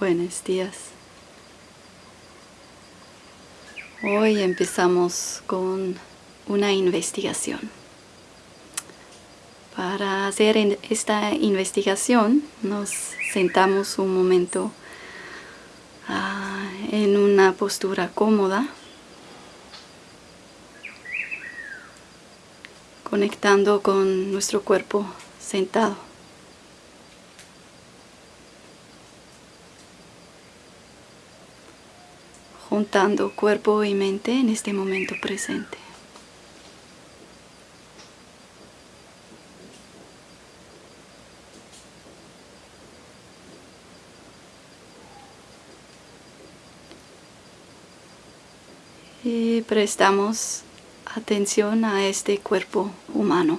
Buenos días. Hoy empezamos con una investigación. Para hacer esta investigación nos sentamos un momento ah, en una postura cómoda, conectando con nuestro cuerpo sentado. Juntando cuerpo y mente en este momento presente. Y prestamos atención a este cuerpo humano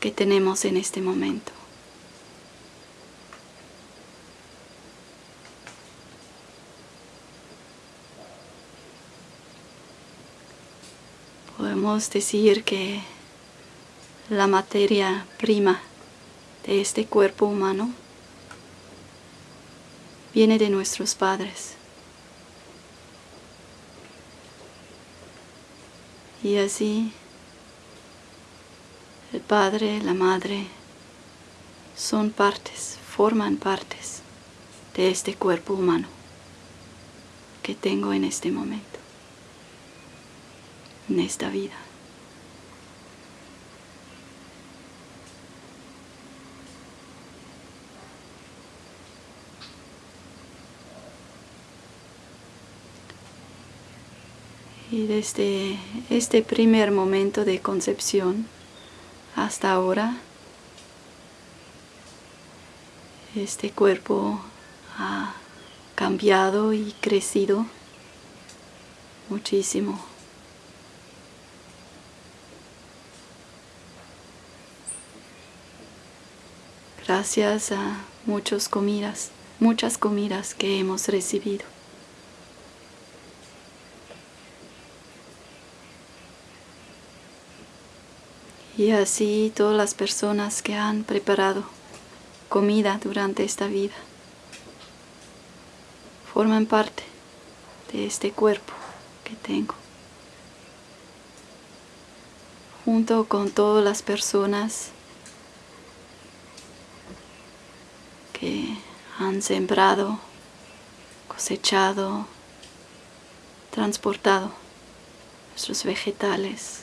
que tenemos en este momento. Podemos decir que la materia prima de este cuerpo humano viene de nuestros padres. Y así el padre, la madre son partes, forman partes de este cuerpo humano que tengo en este momento en esta vida. Y desde este primer momento de concepción hasta ahora, este cuerpo ha cambiado y crecido muchísimo. Gracias a muchas comidas, muchas comidas que hemos recibido. Y así todas las personas que han preparado comida durante esta vida forman parte de este cuerpo que tengo. Junto con todas las personas que han sembrado, cosechado, transportado nuestros vegetales,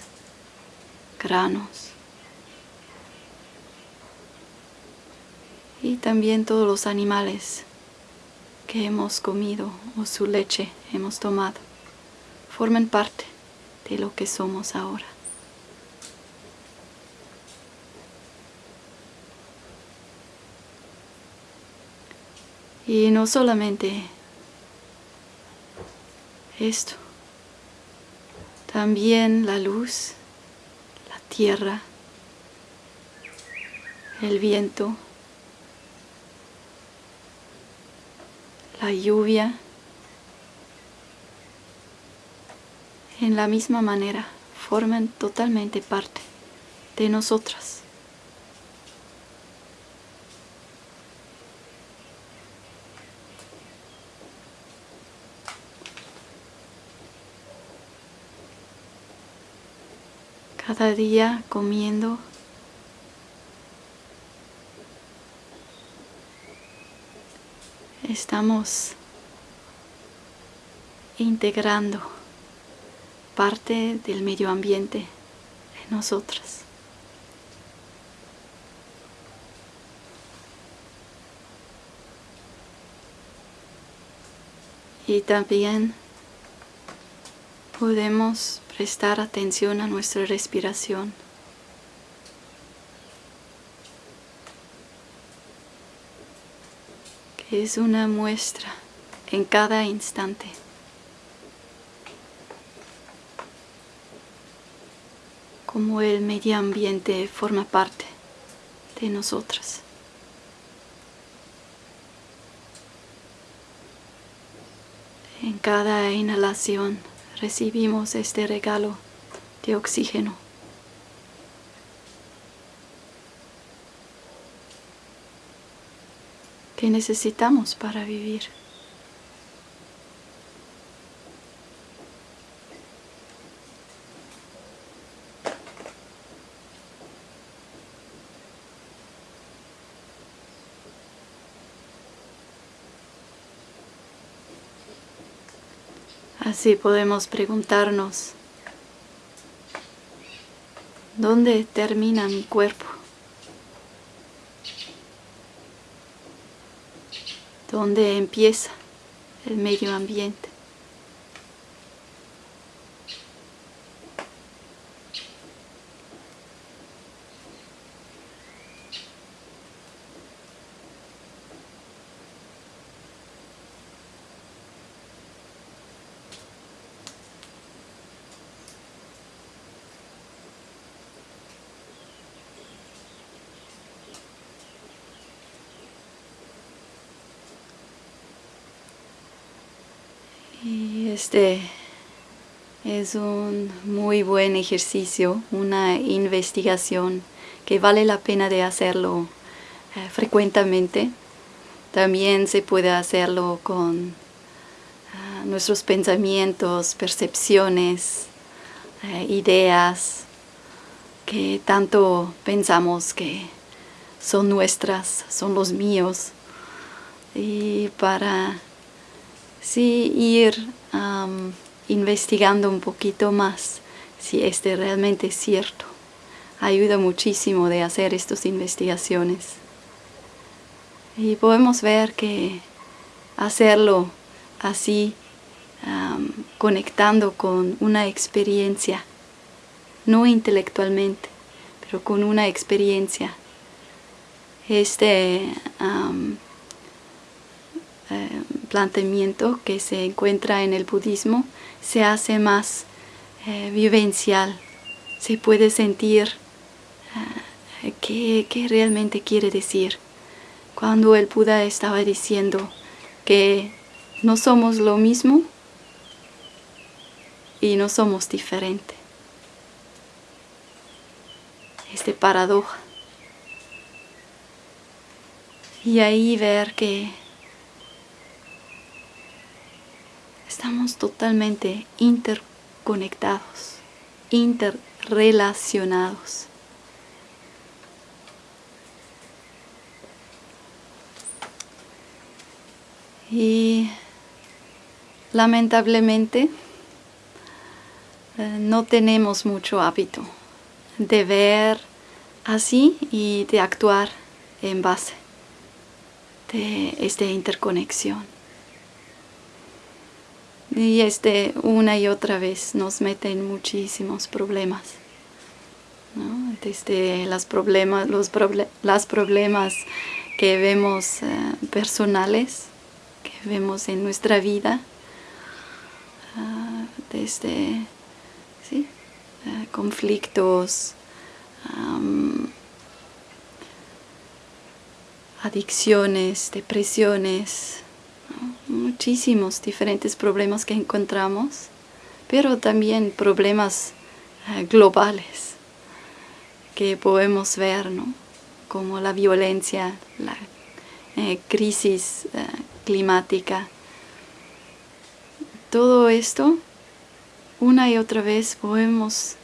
granos y también todos los animales que hemos comido o su leche hemos tomado forman parte de lo que somos ahora. Y no solamente esto, también la luz, la tierra, el viento, la lluvia, en la misma manera forman totalmente parte de nosotras. Cada día comiendo estamos integrando parte del medio ambiente en nosotras. Y también podemos prestar atención a nuestra respiración. que es una muestra en cada instante. Como el medio ambiente forma parte de nosotras. En cada inhalación recibimos este regalo de oxígeno. que necesitamos para vivir. Así podemos preguntarnos, ¿dónde termina mi cuerpo? ¿Dónde empieza el medio ambiente? Este es un muy buen ejercicio, una investigación que vale la pena de hacerlo eh, frecuentemente. También se puede hacerlo con ah, nuestros pensamientos, percepciones, eh, ideas que tanto pensamos que son nuestras, son los míos. Y para sí ir investigando un poquito más si este realmente es cierto. Ayuda muchísimo de hacer estas investigaciones. Y podemos ver que hacerlo así, conectando con una experiencia, no intelectualmente, pero con una experiencia, este eh, planteamiento que se encuentra en el budismo se hace más eh, vivencial, se puede sentir eh, qué, realmente quiere decir. Cuando el Buda estaba diciendo que no somos lo mismo y no somos diferentes. Este paradoja. Y ahí ver que Estamos totalmente interconectados, interrelacionados. Y lamentablemente eh, no tenemos mucho hábito de ver así y de actuar en base de esta interconexión. Y este una y otra vez nos mete en muchísimos problemas. Desde los problemas, los las problemas que vemos eh, personales, que vemos en nuestra vida, ah, desde ¿sí? Eh, conflictos, adicciones, depresiones, muchísimos diferentes problemas que encontramos, pero también problemas eh, globales que podemos ver, como la violencia, la eh, crisis eh, climática. Todo esto, una y otra vez podemos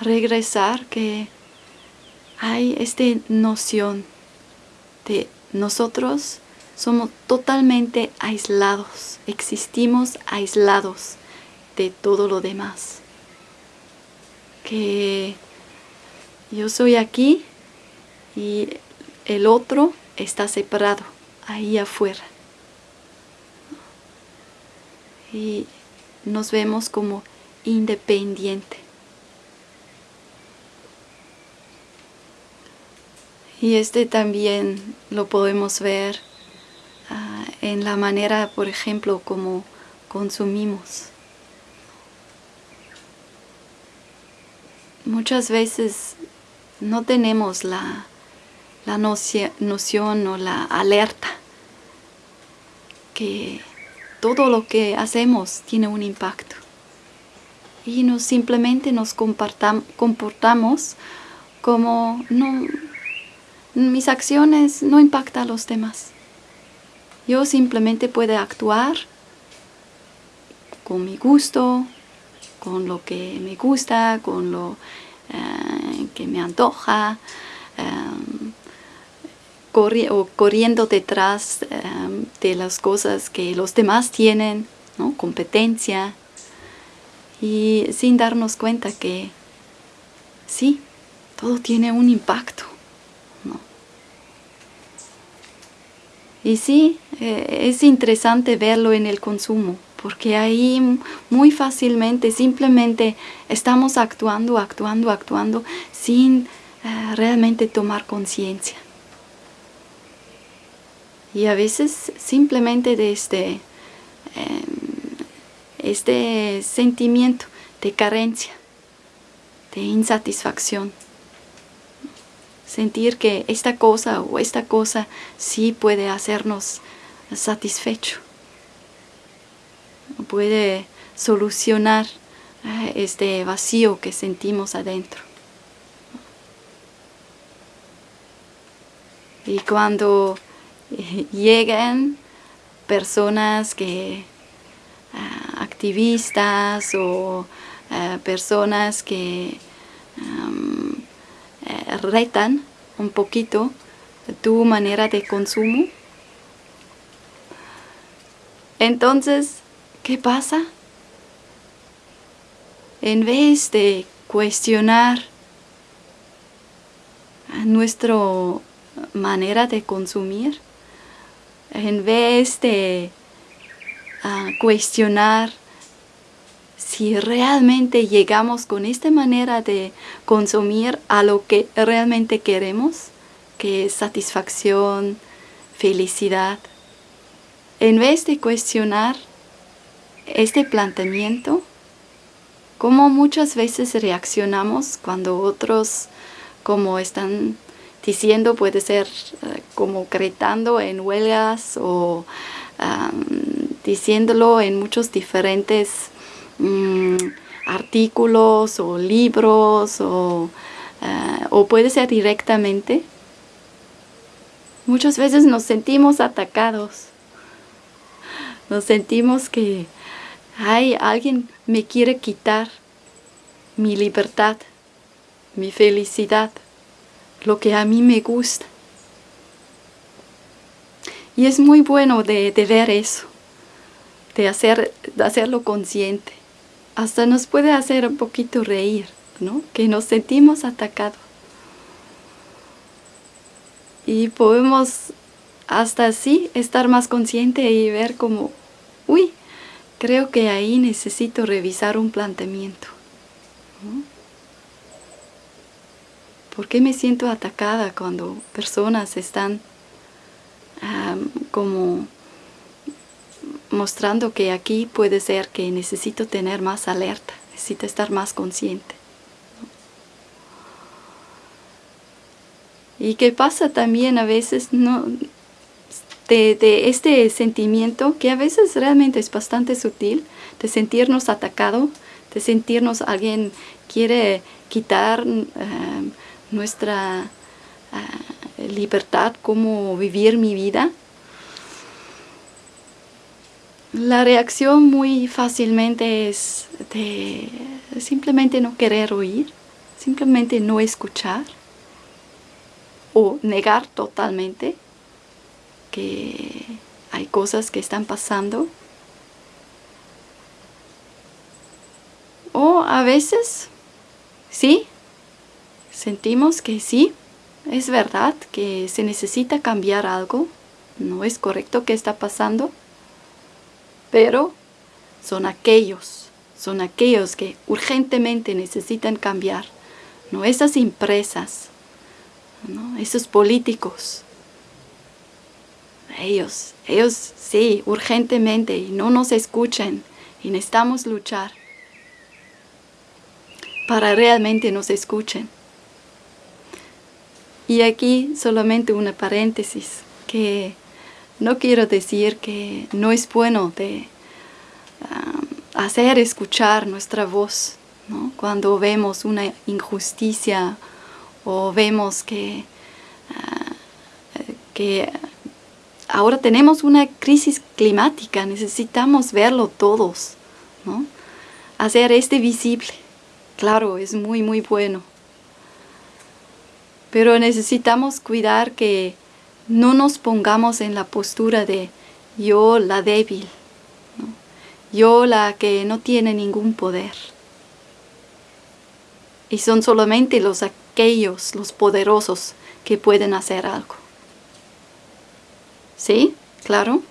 regresar que hay esta noción de nosotros somos totalmente aislados, existimos aislados de todo lo demás. Que yo soy aquí y el otro está separado, ahí afuera. Y nos vemos como independiente. Y este también lo podemos ver en la manera, por ejemplo, como consumimos. Muchas veces no tenemos la, noción o la alerta que todo lo que hacemos tiene un impacto. Y nos simplemente nos comportamos como no, mis acciones no impactan a los demás. Yo simplemente puedo actuar con mi gusto, con lo que me gusta, con lo eh, que me antoja, em, o corriendo detrás em, de las cosas que los demás tienen, ¿no? competencia, y sin darnos cuenta que sí, todo tiene un impacto. Y sí, eh, es interesante verlo en el consumo, porque ahí muy fácilmente simplemente estamos actuando, actuando, actuando sin eh, realmente tomar conciencia. Y a veces simplemente de este, em, este sentimiento de carencia, de insatisfacción, sentir que esta cosa o esta cosa sí puede hacernos satisfecho, puede solucionar eh, este vacío que sentimos adentro. Y cuando eh, llegan personas que ah, activistas o ah, personas que eh, retan un poquito tu manera de consumo. Entonces, ¿qué pasa? En vez de cuestionar nuestra manera de consumir, en vez de ah, cuestionar si realmente llegamos con esta manera de consumir a lo que realmente queremos, que es satisfacción, felicidad, en vez de cuestionar este planteamiento, como muchas veces reaccionamos cuando otros, como están diciendo, puede ser eh, como gritando en huelgas o diciéndolo en muchos diferentes Mm, artículos o libros o, eh, o puede ser directamente. Muchas veces nos sentimos atacados. Nos sentimos que hay alguien me quiere quitar mi libertad, mi felicidad, lo que a mí me gusta. Y es muy bueno de, de ver eso, de, hacer, de hacerlo consciente hasta nos puede hacer un poquito reír, ¿no? Que nos sentimos atacados. Y podemos hasta así estar más consciente y ver como, uy, creo que ahí necesito revisar un planteamiento. ¿Por qué me siento atacada cuando personas están como mostrando que aquí puede ser que necesito tener más alerta, necesito estar más consciente. Y qué pasa también a veces ¿no? de, este sentimiento que a veces realmente es bastante sutil, de sentirnos atacado, de sentirnos alguien quiere quitar eh, nuestra eh, libertad, cómo vivir mi vida. La reacción muy fácilmente es de simplemente no querer oír, simplemente no escuchar o negar totalmente que hay cosas que están pasando. O a veces, sí, sentimos que sí, es verdad que se necesita cambiar algo, no es correcto que está pasando, pero son aquellos, son aquellos que urgentemente necesitan cambiar, no esas empresas, esos políticos. Ellos, ellos sí, urgentemente y no nos escuchan y necesitamos luchar para realmente nos escuchen. Y aquí solamente una paréntesis que no quiero decir que no es bueno de hacer escuchar nuestra voz cuando vemos una injusticia o vemos que, uh, que ahora tenemos una crisis climática, necesitamos verlo todos, hacer este visible. Claro, es muy, muy bueno. Pero necesitamos cuidar que no nos pongamos en la postura de yo la débil, yo la que no tiene ningún poder. Y son solamente los aquellos, los poderosos, que pueden hacer algo. ¿Sí? Claro.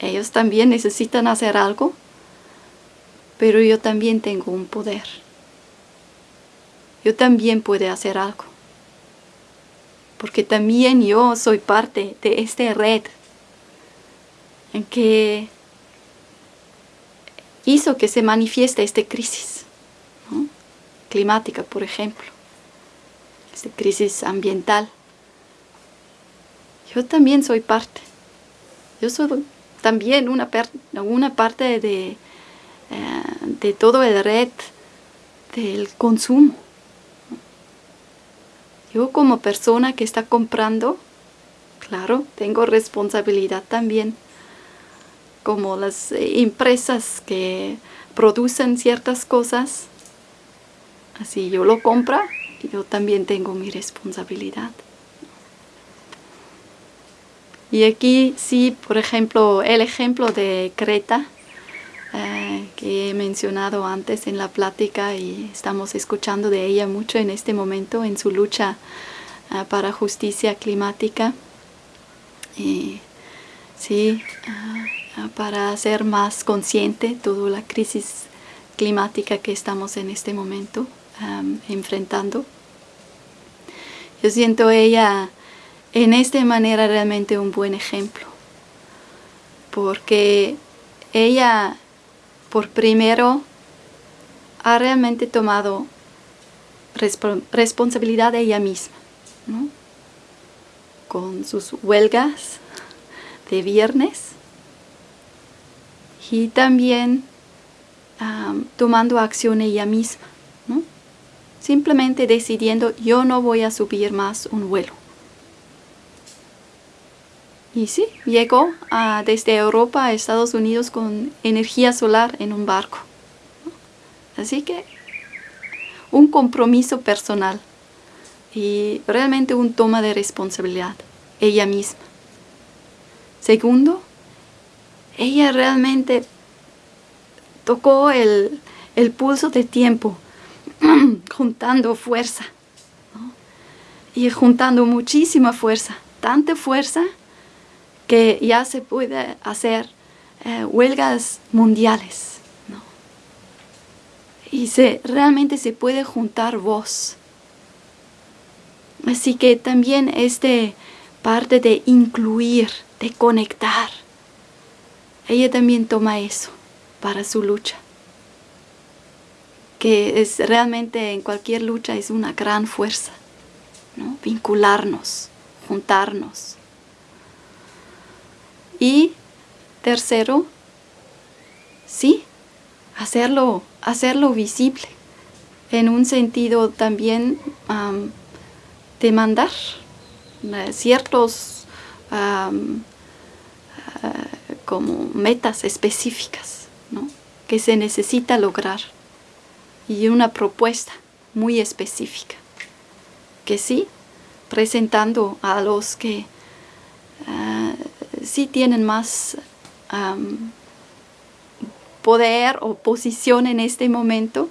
Ellos también necesitan hacer algo, pero yo también tengo un poder. Yo también puedo hacer algo. Porque también yo soy parte de esta red en que hizo que se manifieste esta crisis climática, por ejemplo, esta crisis ambiental. Yo también soy parte. Yo soy también una, una parte de, eh, de todo el red del consumo. Yo como persona que está comprando, claro, tengo responsabilidad también. Como las eh, empresas que producen ciertas cosas, así yo lo compro, yo también tengo mi responsabilidad. Y aquí sí, por ejemplo, el ejemplo de Creta, que he mencionado antes en la plática y estamos escuchando de ella mucho en este momento en su lucha eh, para justicia climática. Y sí, eh, para ser más consciente toda la crisis climática que estamos en este momento enfrentando. Yo siento ella en esta manera realmente un buen ejemplo. Porque ella, por primero, ha realmente tomado responsabilidad de ella misma, con sus huelgas de viernes y también tomando acción ella misma, simplemente decidiendo yo no voy a subir más un vuelo. Y sí, llegó desde Europa a Estados Unidos con energía solar en un barco. Así que un compromiso personal y realmente un toma de responsabilidad, ella misma. Segundo, ella realmente tocó el, pulso de tiempo, juntando fuerza, y juntando muchísima fuerza, tanta fuerza que ya se puede hacer eh, huelgas mundiales. Y se, realmente se puede juntar voz. Así que también este parte de incluir, de conectar. Ella también toma eso para su lucha. Que es realmente en cualquier lucha es una gran fuerza. ¿no? Vincularnos, juntarnos. Y tercero, sí, hacerlo, hacerlo visible, en un sentido también de mandar eh, ciertos eh, como metas específicas que se necesita lograr. Y una propuesta muy específica que sí presentando a los que eh, sí tienen más poder o posición en este momento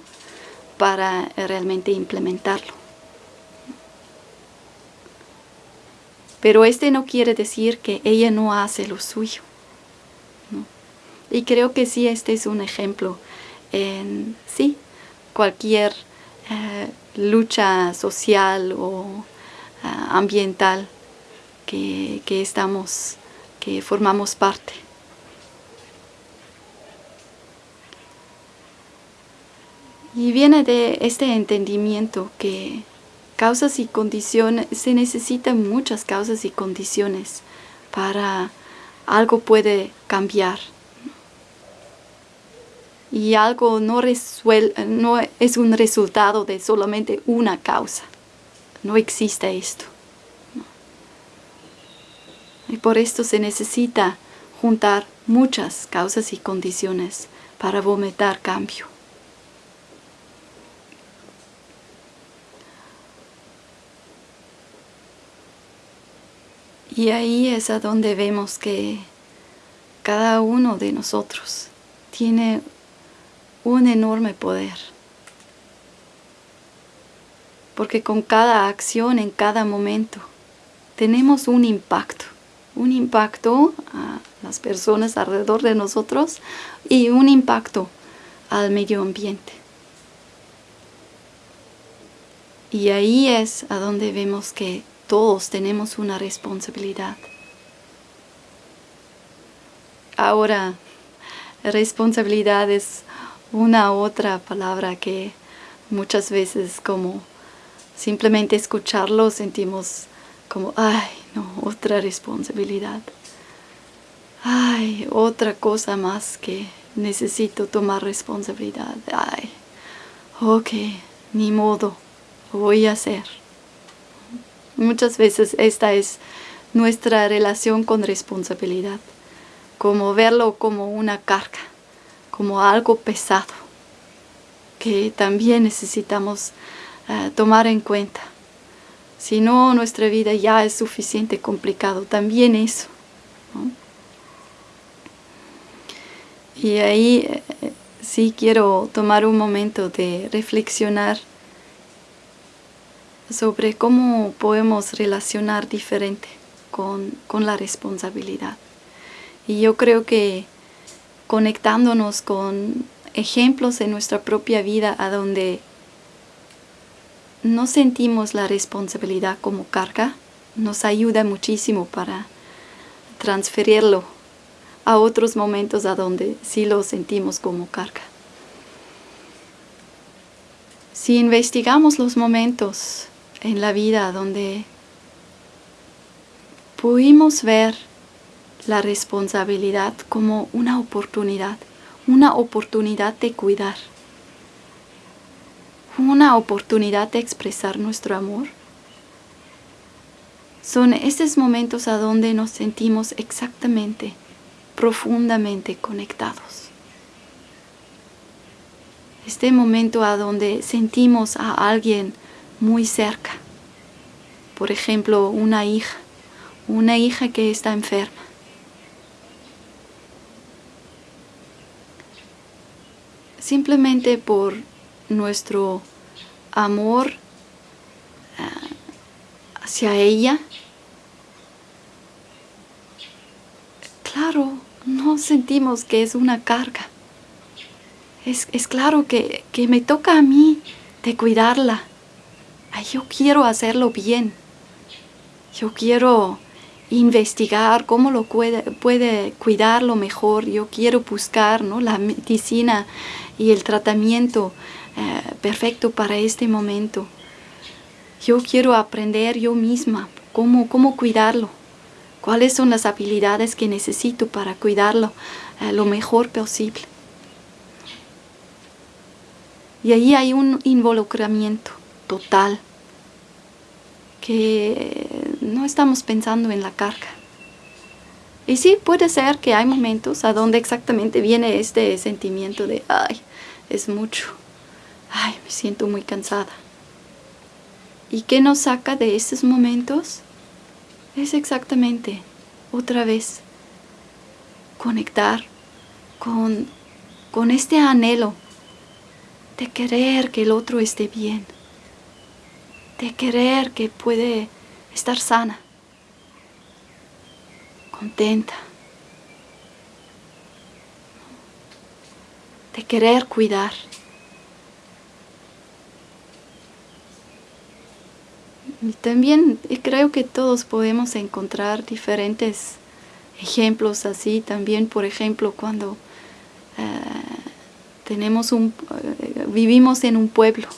para realmente implementarlo. Pero este no quiere decir que ella no hace lo suyo. Y creo que sí, este es un ejemplo en sí, cualquier eh, lucha social o ah, ambiental que, que estamos formamos parte. Y viene de este entendimiento que causas y condiciones, se necesitan muchas causas y condiciones para algo puede cambiar. Y algo no, no es un resultado de solamente una causa. No existe esto. Y por esto se necesita juntar muchas causas y condiciones para vomitar cambio. Y ahí es a donde vemos que cada uno de nosotros tiene un enorme poder. Porque con cada acción, en cada momento, tenemos un impacto. Un impacto a las personas alrededor de nosotros y un impacto al medio ambiente. Y ahí es a donde vemos que todos tenemos una responsabilidad. Ahora, responsabilidad es una otra palabra que muchas veces como simplemente escucharlo sentimos como, ay, no, otra responsabilidad. Ay, otra cosa más que necesito tomar responsabilidad. Ay, ok, ni modo, voy a hacer. Muchas veces esta es nuestra relación con responsabilidad como verlo como una carga, como algo pesado, que también necesitamos eh, tomar en cuenta. Si no, nuestra vida ya es suficiente complicado, también eso. Y ahí eh, sí quiero tomar un momento de reflexionar sobre cómo podemos relacionar diferente con la responsabilidad. Y yo creo que conectándonos con ejemplos en nuestra propia vida a donde no sentimos la responsabilidad como carga, nos ayuda muchísimo para transferirlo a otros momentos a donde sí lo sentimos como carga. Si investigamos los momentos en la vida donde pudimos ver la responsabilidad como una oportunidad, una oportunidad de cuidar, una oportunidad de expresar nuestro amor. Son esos momentos a donde nos sentimos exactamente, profundamente conectados. Este momento a donde sentimos a alguien muy cerca. Por ejemplo, una hija, una hija que está enferma simplemente por nuestro amor ah, hacia ella. Claro, no sentimos que es una carga. Es, claro que, que, me toca a mí cuidarla. yo quiero hacerlo bien. Yo quiero investigar cómo lo puede, puede cuidarlo mejor. Yo quiero buscar ¿no? la medicina y el tratamiento eh, perfecto para este momento. Yo quiero aprender yo misma cómo, cómo cuidarlo, cuáles son las habilidades que necesito para cuidarlo eh, lo mejor posible. Y ahí hay un involucramiento total, que no estamos pensando en la carga. Y sí, puede ser que hay momentos a donde exactamente viene este sentimiento de, ay, es mucho. Ay, me siento muy cansada. ¿Y qué nos saca de estos momentos? Es exactamente, otra vez, conectar con, con este anhelo de querer que el otro esté bien, de querer que puede estar sana, contenta. de querer cuidar. También creo que todos podemos encontrar diferentes ejemplos así. También, por ejemplo, cuando eh, tenemos un, eh, vivimos en un pueblo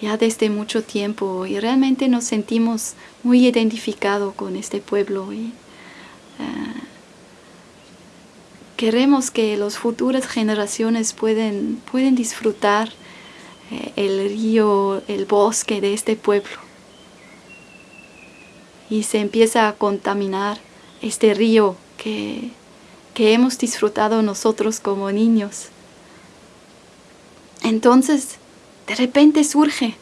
ya desde mucho tiempo y realmente nos sentimos muy identificados con este pueblo. Y, eh, queremos que las futuras generaciones pueden, pueden disfrutar eh, el río, el bosque de este pueblo. Y se empieza a contaminar este río que, que hemos disfrutado nosotros como niños. Entonces, de repente surge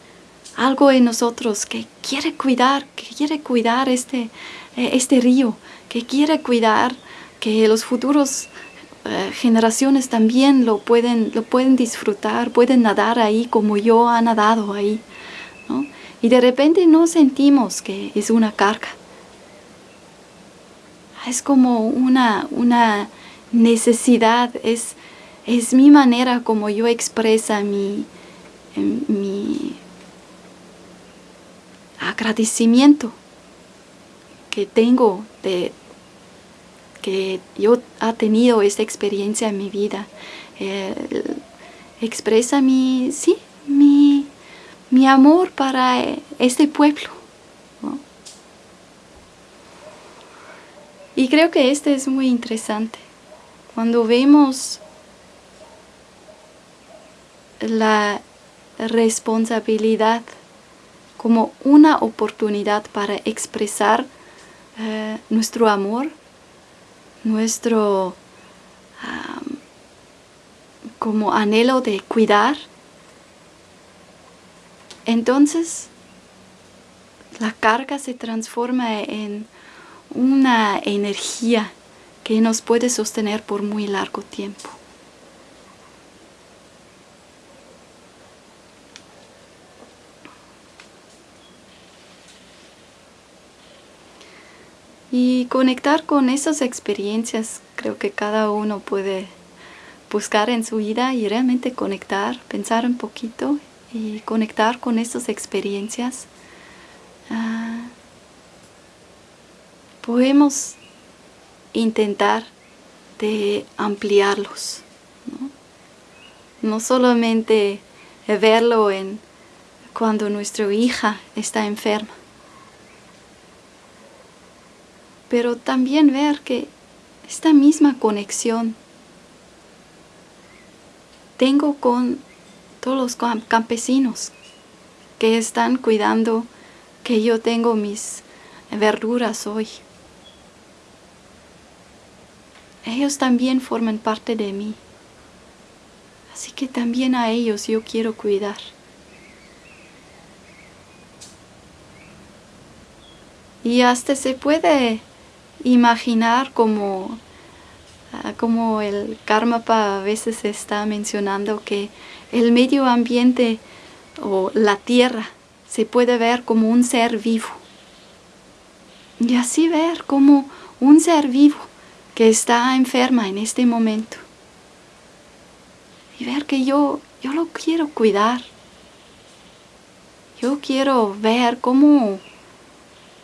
algo en nosotros que quiere cuidar, que quiere cuidar este, eh, este río, que quiere cuidar que los futuros eh, generaciones también lo pueden, lo pueden disfrutar, pueden nadar ahí como yo he nadado ahí. Y de repente no sentimos que es una carga. Es como una, una necesidad, es, es mi manera como yo expresa mi, em, mi agradecimiento que tengo de que yo ha tenido esta experiencia en mi vida. expresa mi, sí, mi, mi amor para este pueblo. Y creo que este es muy interesante. Cuando vemos la responsabilidad como una oportunidad para expresar eh, nuestro amor, nuestro como anhelo de cuidar, entonces la carga se transforma en una energía que nos puede sostener por muy largo tiempo. Y conectar con esas experiencias, creo que cada uno puede buscar en su vida y realmente conectar, pensar un poquito y conectar con esas experiencias. Ah, podemos intentar de ampliarlos, ¿no? no solamente verlo en cuando nuestra hija está enferma, pero también ver que esta misma conexión tengo con todos los campesinos que están cuidando que yo tengo mis verduras hoy. Ellos también forman parte de mí. Así que también a ellos yo quiero cuidar. Y hasta se puede imaginar como, ah, como el Karmapa a veces está mencionando que el medio ambiente o la tierra se puede ver como un ser vivo. Y así ver como un ser vivo que está enferma en este momento. Y ver que yo, yo lo quiero cuidar. Yo quiero ver cómo,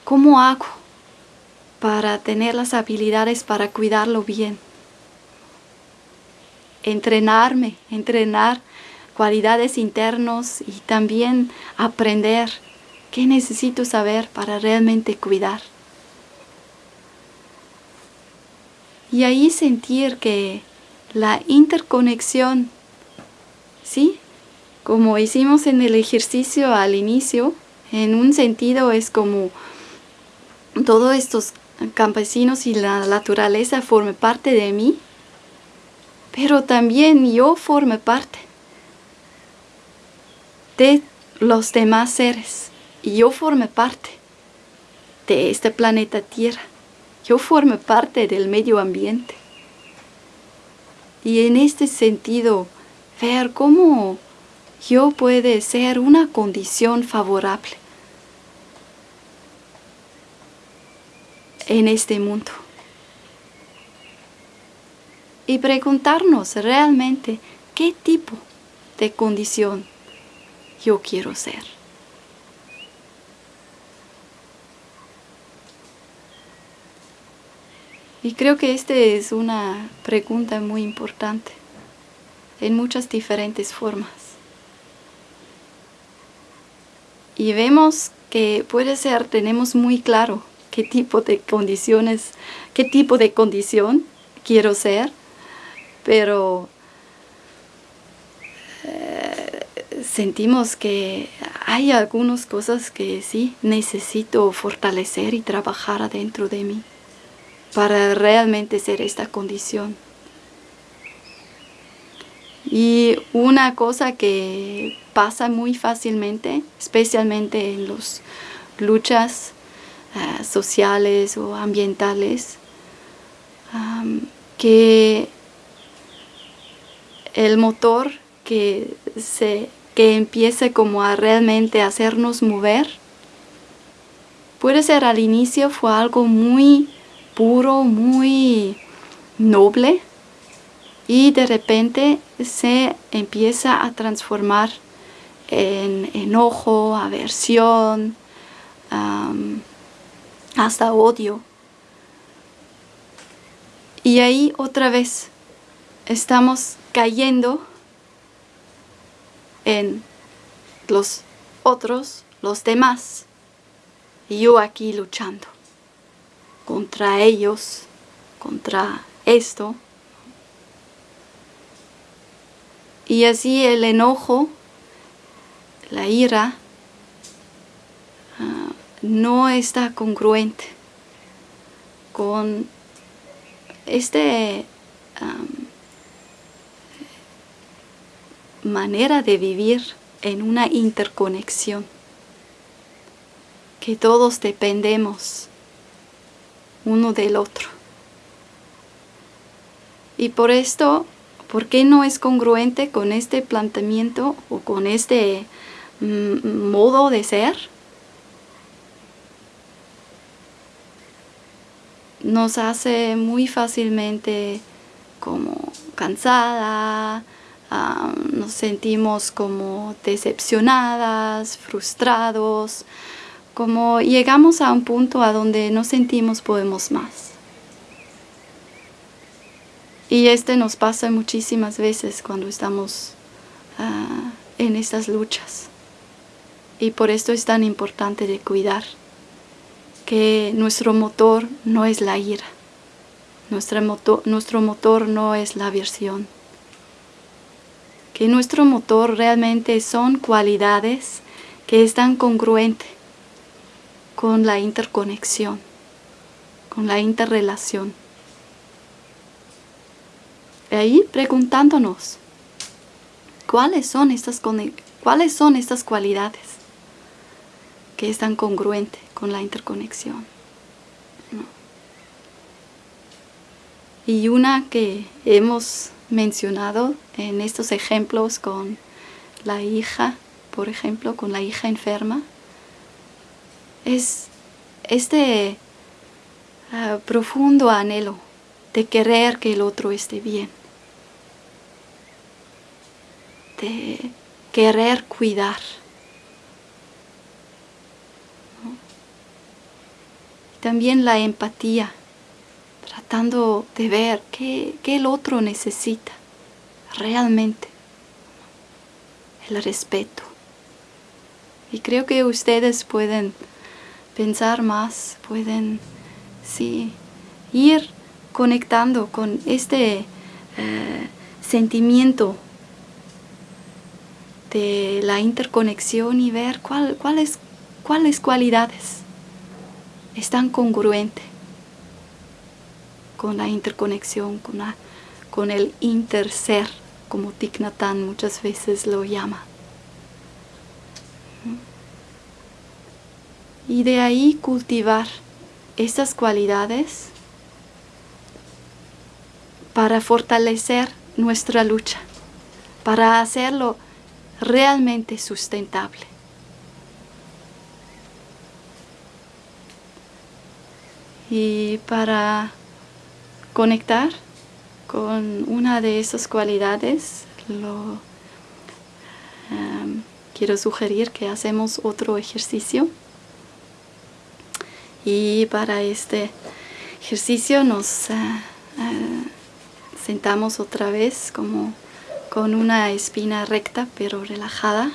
cómo hago para tener las habilidades para cuidarlo bien. Entrenarme, entrenar cualidades internos y también aprender qué necesito saber para realmente cuidar. Y ahí sentir que la interconexión, ¿sí? Como hicimos en el ejercicio al inicio, en un sentido es como todos estos campesinos y la naturaleza forme parte de mí, pero también yo forme parte de los demás seres y yo forme parte de este planeta Tierra. Yo forme parte del medio ambiente. Y en este sentido, ver cómo yo puede ser una condición favorable en este mundo. Y preguntarnos realmente qué tipo de condición yo quiero ser. Y creo que esta es una pregunta muy importante en muchas diferentes formas. Y vemos que puede ser, tenemos muy claro qué tipo de condiciones, qué tipo de condición quiero ser, pero eh, sentimos que hay algunas cosas que sí necesito fortalecer y trabajar adentro de mí para realmente ser esta condición. Y una cosa que pasa muy fácilmente, especialmente en las luchas eh, sociales o ambientales, que el motor que, se, que empiece como a realmente hacernos mover. Puede ser al inicio fue algo muy puro, muy noble y de repente se empieza a transformar en enojo, aversión, hasta odio. Y ahí otra vez estamos cayendo en los otros, los demás, y yo aquí luchando contra ellos, contra esto. Y así el enojo, la ira, no está congruente con este manera de vivir en una interconexión, que todos dependemos uno del otro. Y por esto, ¿por qué no es congruente con este planteamiento o con este mm, modo de ser? Nos hace muy fácilmente como cansada, nos sentimos como decepcionadas, frustrados, como llegamos a un punto a donde no sentimos podemos más. Y este nos pasa muchísimas veces cuando estamos ah, en estas luchas. Y por esto es tan importante de cuidar que nuestro motor no es la ira, nuestro motor, nuestro motor no es la aversión, que nuestro motor realmente son cualidades que están congruentes con la interconexión, con la interrelación. Y ahí preguntándonos, ¿cuáles son estas, cuáles son estas cualidades que están congruentes con la interconexión? Y una que hemos mencionado en estos ejemplos con la hija, por ejemplo, con la hija enferma, es este ah, profundo anhelo de querer que el otro esté bien, de querer cuidar. También la empatía tratando de ver qué, el otro necesita realmente. El respeto. Y creo que ustedes pueden pensar más, pueden sí, ir conectando con este eh, sentimiento de la interconexión y ver cuáles, cuáles cualidades están congruentes con la interconexión, con, con el interser, como Thich muchas veces lo llama. Y de ahí cultivar estas cualidades para fortalecer nuestra lucha, para hacerlo realmente sustentable. Y para conectar con una de esas cualidades, lo, em, quiero sugerir que hacemos otro ejercicio. Y para este ejercicio nos eh, eh, sentamos otra vez como con una espina recta pero relajada.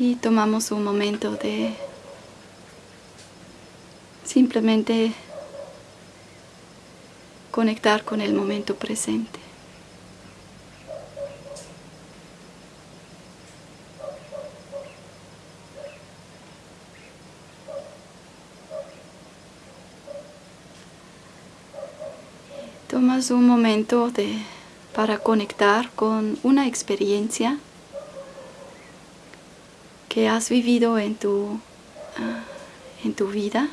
Y tomamos un momento de Simplemente conectar con el momento presente. Tomas un momento de, para conectar con una experiencia que has vivido en tu, ah, en tu vida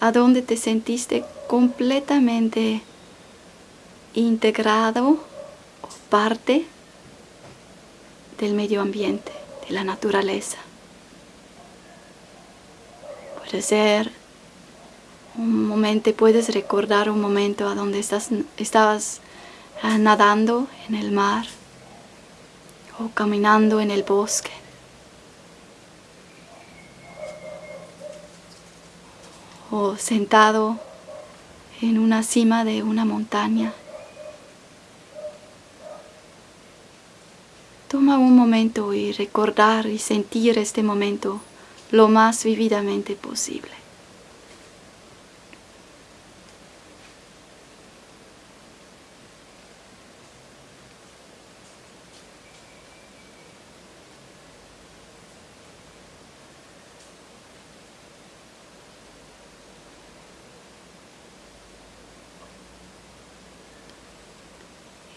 a donde te sentiste completamente integrado o parte del medio ambiente, de la naturaleza. Puede ser un momento, puedes recordar un momento a donde estás, estabas ah, nadando en el mar o caminando en el bosque. O sentado en una cima de una montaña. Toma un momento y recordar y sentir este momento lo más vividamente posible.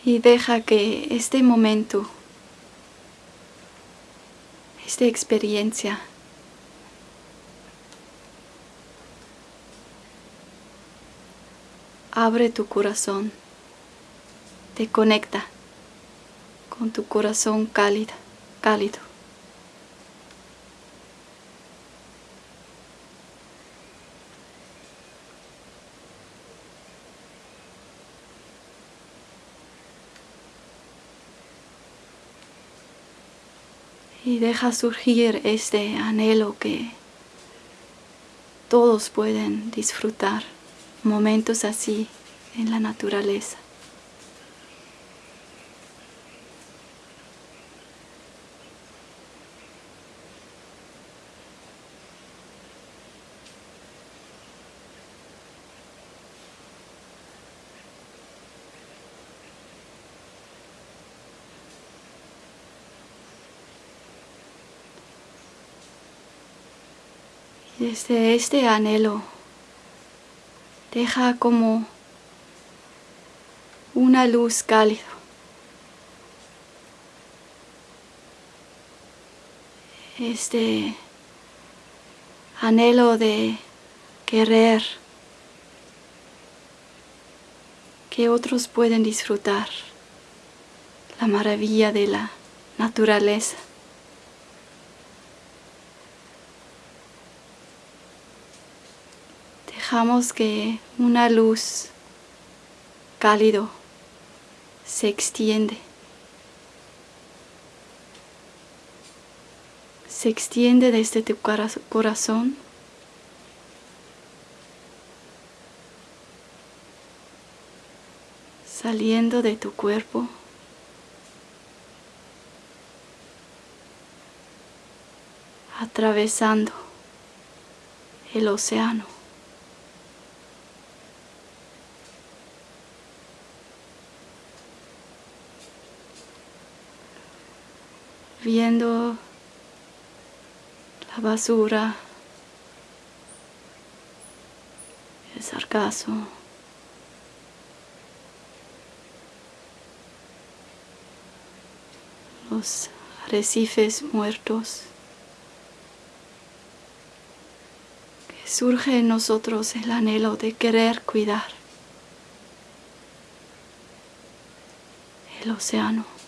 Y deja que este momento esta experiencia. Abre tu corazón, te conecta con tu corazón cálido, cálido. Y deja surgir este anhelo que todos pueden disfrutar momentos así en la naturaleza. Desde este anhelo, deja como una luz cálida. Este anhelo de querer que otros pueden disfrutar la maravilla de la naturaleza. Dejamos que una luz cálido se extiende. Se extiende desde tu corazón. Saliendo de tu cuerpo. Atravesando el océano. Viendo la basura, el sargazo. los arrecifes muertos, que surge en nosotros el anhelo de querer cuidar el océano.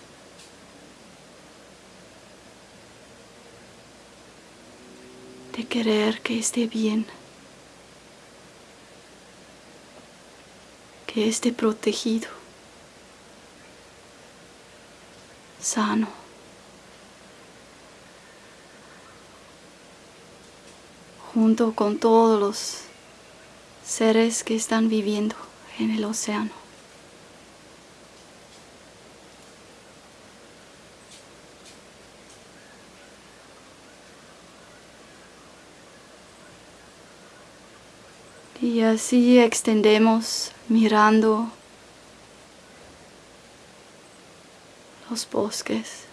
De querer que esté bien, que esté protegido, sano. junto con todos los seres que están viviendo en el océano. Y así extendemos mirando los bosques.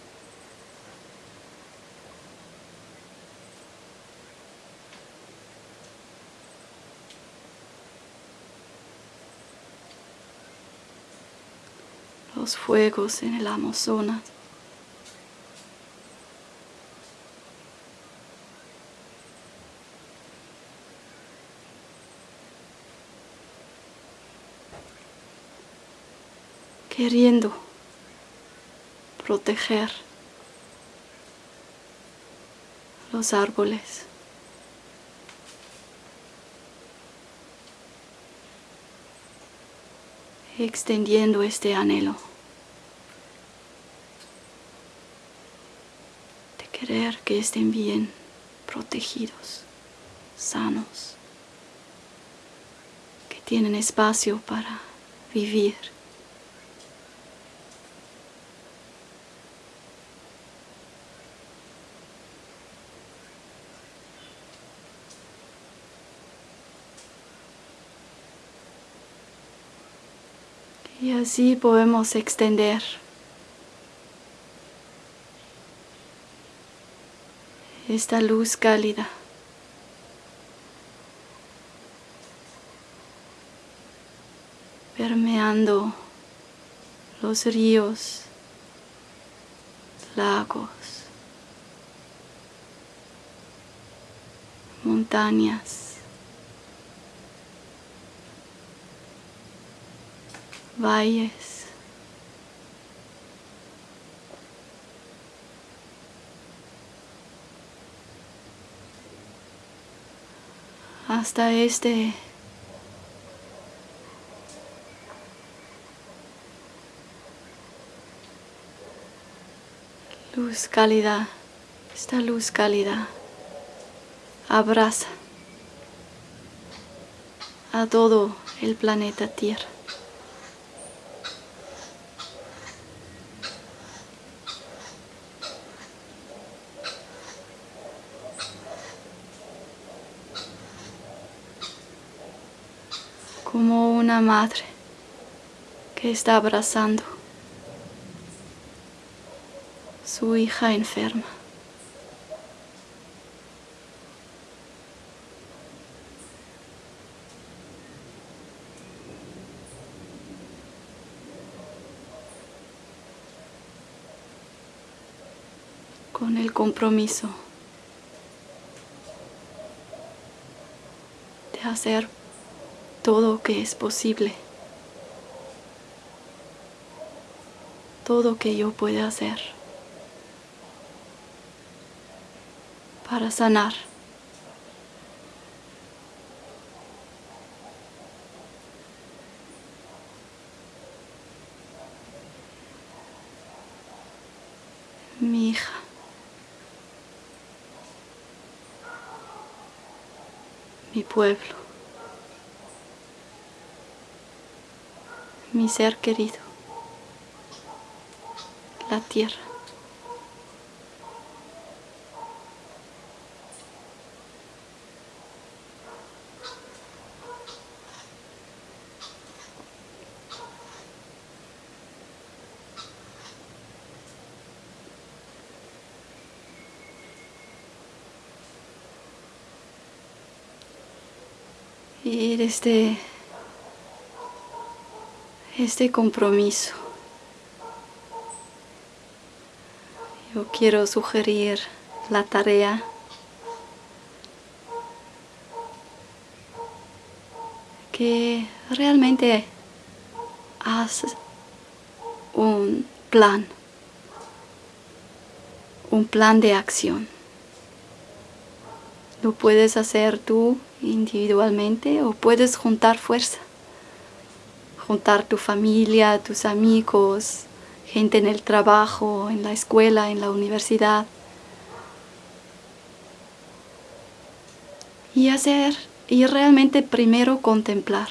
Los fuegos en el Amazonas. Queriendo proteger los árboles. extendiendo este anhelo de querer que estén bien protegidos, sanos, que tienen espacio para vivir. Y así podemos extender esta luz cálida. permeando los ríos, lagos, montañas, valles. hasta este luz cálida, esta luz cálida abraza a todo el planeta Tierra. como una madre que está abrazando su hija enferma. con el compromiso de hacer todo que es posible, todo que yo pueda hacer para sanar. Mi hija. Mi pueblo. Mi ser querido, la tierra. Y desde este compromiso. Yo quiero sugerir la tarea que realmente haz un plan, un plan de acción. Lo puedes hacer tú individualmente o puedes juntar fuerza juntar tu familia, tus amigos, gente en el trabajo, en la escuela, en la universidad. Y hacer, y realmente primero contemplar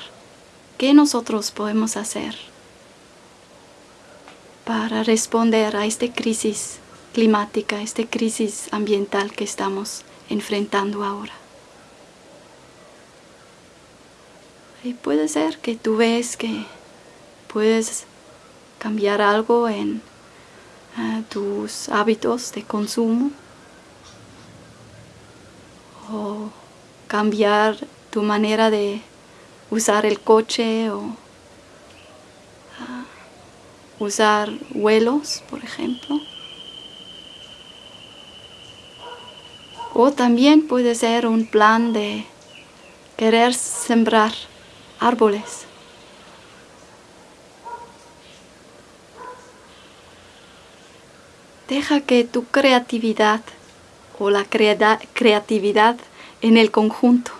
qué nosotros podemos hacer para responder a esta crisis climática, esta crisis ambiental que estamos enfrentando ahora. Y puede ser que tú ves que puedes cambiar algo en eh, tus hábitos de consumo o cambiar tu manera de usar el coche o ah, usar vuelos, por ejemplo. O también puede ser un plan de querer sembrar árboles. Deja que tu creatividad o la creatividad en el conjunto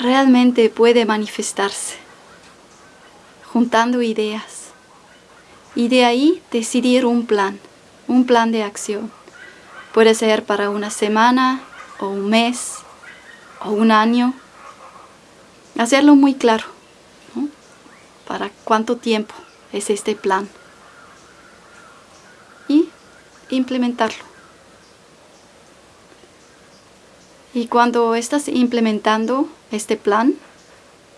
realmente puede manifestarse, juntando ideas y de ahí decidir un plan, un plan de acción. Puede ser para una semana o un mes o un año Hacerlo muy claro. ¿Para cuánto tiempo es este plan? Y implementarlo. Y cuando estás implementando este plan,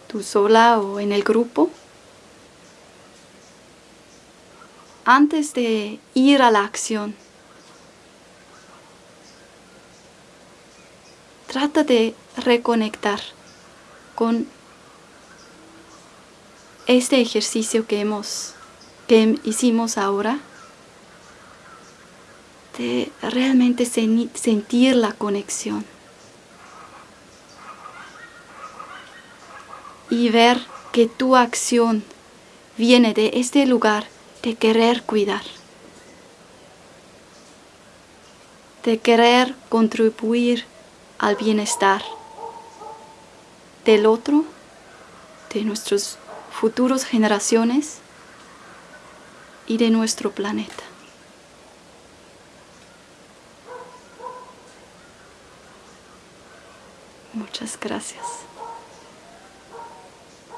tú sola o en el grupo, antes de ir a la acción, trata de reconectar con este ejercicio que hemos que hicimos ahora de realmente sentir la conexión. Y ver que tu acción viene de este lugar de querer cuidar, de querer contribuir al bienestar del otro, de nuestras futuras generaciones y de nuestro planeta. Muchas gracias.